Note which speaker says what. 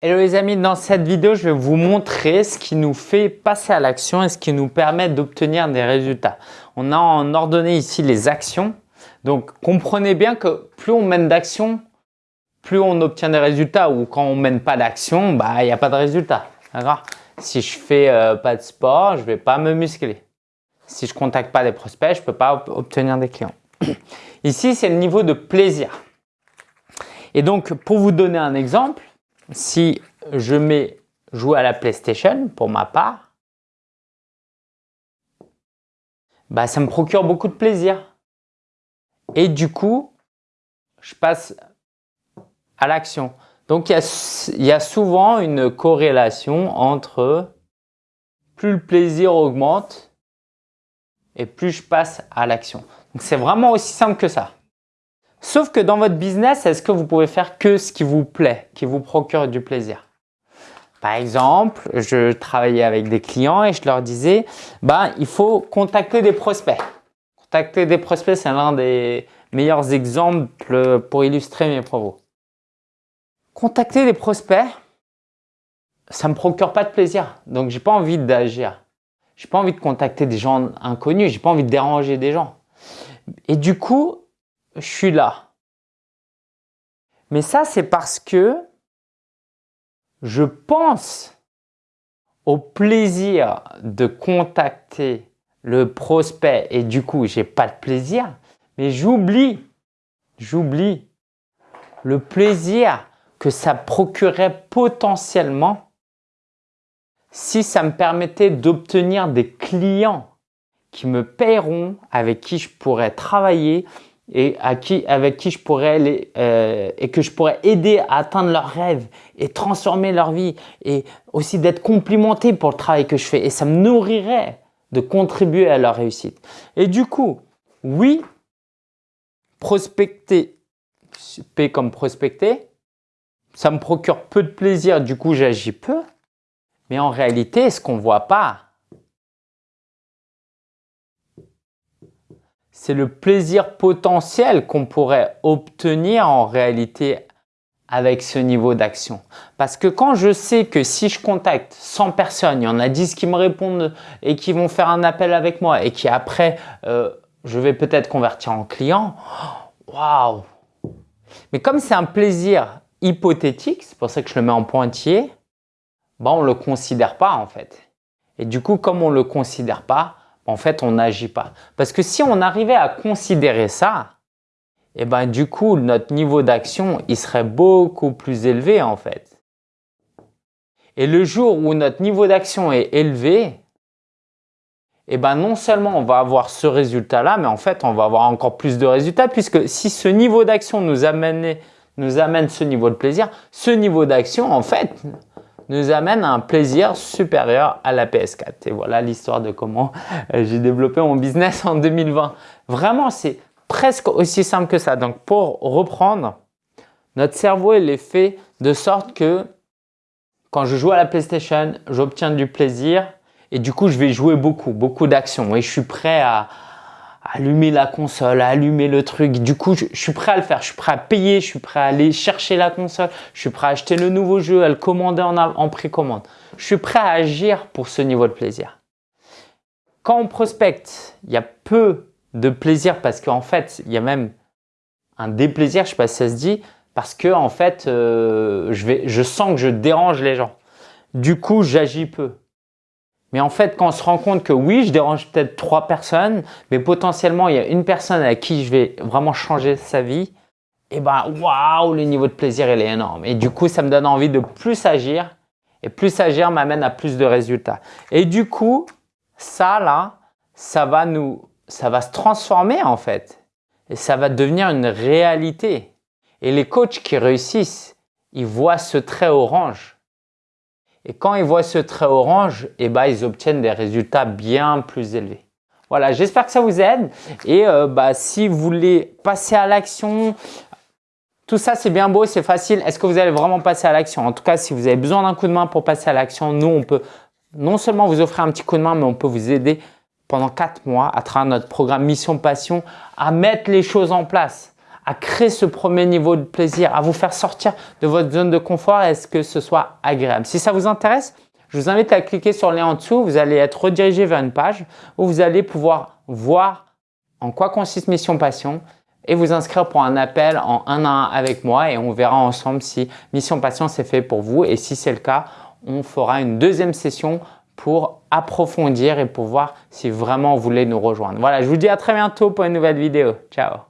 Speaker 1: Hello les amis, dans cette vidéo, je vais vous montrer ce qui nous fait passer à l'action et ce qui nous permet d'obtenir des résultats. On a en ordonné ici les actions. Donc, comprenez bien que plus on mène d'action, plus on obtient des résultats ou quand on mène pas d'action, bah, il n'y a pas de résultat. Si je fais euh, pas de sport, je vais pas me muscler. Si je contacte pas des prospects, je peux pas obtenir des clients. Ici, c'est le niveau de plaisir. Et donc, pour vous donner un exemple, si je mets jouer à la PlayStation pour ma part, bah, ça me procure beaucoup de plaisir. Et du coup, je passe à l'action. Donc, il y, a, souvent une corrélation entre plus le plaisir augmente et plus je passe à l'action. C'est vraiment aussi simple que ça. Sauf que dans votre business, est-ce que vous pouvez faire que ce qui vous plaît, qui vous procure du plaisir? Par exemple, je travaillais avec des clients et je leur disais, bah, il faut contacter des prospects. Contacter des prospects, c'est l'un des meilleurs exemples pour illustrer mes propos. Contacter des prospects, ça me procure pas de plaisir. Donc, j'ai pas envie d'agir. J'ai pas envie de contacter des gens inconnus. J'ai pas envie de déranger des gens. Et du coup, je suis là. Mais ça, c'est parce que je pense au plaisir de contacter le prospect et du coup, j'ai pas de plaisir, mais j'oublie, j'oublie le plaisir que ça procurait potentiellement si ça me permettait d'obtenir des clients qui me paieront, avec qui je pourrais travailler et à qui, avec qui je pourrais les, euh, et que je pourrais aider à atteindre leurs rêves et transformer leur vie et aussi d'être complimenté pour le travail que je fais. Et ça me nourrirait de contribuer à leur réussite. Et du coup, oui, prospecter, P comme prospecter, ça me procure peu de plaisir, du coup j'agis peu, mais en réalité, ce qu'on voit pas, c'est le plaisir potentiel qu'on pourrait obtenir en réalité avec ce niveau d'action. Parce que quand je sais que si je contacte 100 personnes, il y en a 10 qui me répondent et qui vont faire un appel avec moi et qui après, euh, je vais peut-être convertir en client, waouh Mais comme c'est un plaisir hypothétique, c'est pour ça que je le mets en pointillé, ben on ne le considère pas en fait. Et du coup, comme on ne le considère pas, en fait, on n'agit pas. Parce que si on arrivait à considérer ça, eh ben du coup, notre niveau d'action, il serait beaucoup plus élevé en fait. Et le jour où notre niveau d'action est élevé, eh ben non seulement on va avoir ce résultat-là, mais en fait, on va avoir encore plus de résultats puisque si ce niveau d'action nous amène ce niveau de plaisir, ce niveau d'action, en fait, nous amène à un plaisir supérieur à la PS4. Et voilà l'histoire de comment euh, j'ai développé mon business en 2020. Vraiment, c'est presque aussi simple que ça. Donc, pour reprendre, notre cerveau il est fait de sorte que quand je joue à la PlayStation, j'obtiens du plaisir et du coup, je vais jouer beaucoup, beaucoup d'actions et je suis prêt à, allumer la console, allumer le truc. Du coup, je, suis prêt à le faire. Je suis prêt à payer, je suis prêt à aller chercher la console, je suis prêt à acheter le nouveau jeu, à le commander en, en précommande. Je suis prêt à agir pour ce niveau de plaisir. Quand on prospecte, il y a peu de plaisir parce qu'en fait, il y a même un déplaisir, je sais pas si ça se dit, parce que en fait, euh, je, vais, je sens que je dérange les gens. Du coup, j'agis peu. Mais en fait, quand on se rend compte que oui, je dérange peut-être trois personnes, mais potentiellement, il y a une personne à qui je vais vraiment changer sa vie, et eh ben waouh, le niveau de plaisir, il est énorme. Et du coup, ça me donne envie de plus agir, et plus agir m'amène à plus de résultats. Et du coup, ça là, ça va nous, ça va se transformer en fait, et ça va devenir une réalité. Et les coachs qui réussissent, ils voient ce trait orange et quand ils voient ce trait orange, eh ben, ils obtiennent des résultats bien plus élevés. Voilà, j'espère que ça vous aide. Et euh, bah, si vous voulez passer à l'action, tout ça c'est bien beau, c'est facile. Est-ce que vous allez vraiment passer à l'action? En tout cas, si vous avez besoin d'un coup de main pour passer à l'action, nous on peut non seulement vous offrir un petit coup de main, mais on peut vous aider pendant quatre mois à travers notre programme Mission Passion à mettre les choses en place à créer ce premier niveau de plaisir, à vous faire sortir de votre zone de confort et ce que ce soit agréable? Si ça vous intéresse, je vous invite à cliquer sur le lien en dessous. Vous allez être redirigé vers une page où vous allez pouvoir voir en quoi consiste Mission Passion et vous inscrire pour un appel en un à un avec moi et on verra ensemble si Mission Passion c'est fait pour vous et si c'est le cas, on fera une deuxième session pour approfondir et pour voir si vraiment vous voulez nous rejoindre. Voilà, je vous dis à très bientôt pour une nouvelle vidéo. Ciao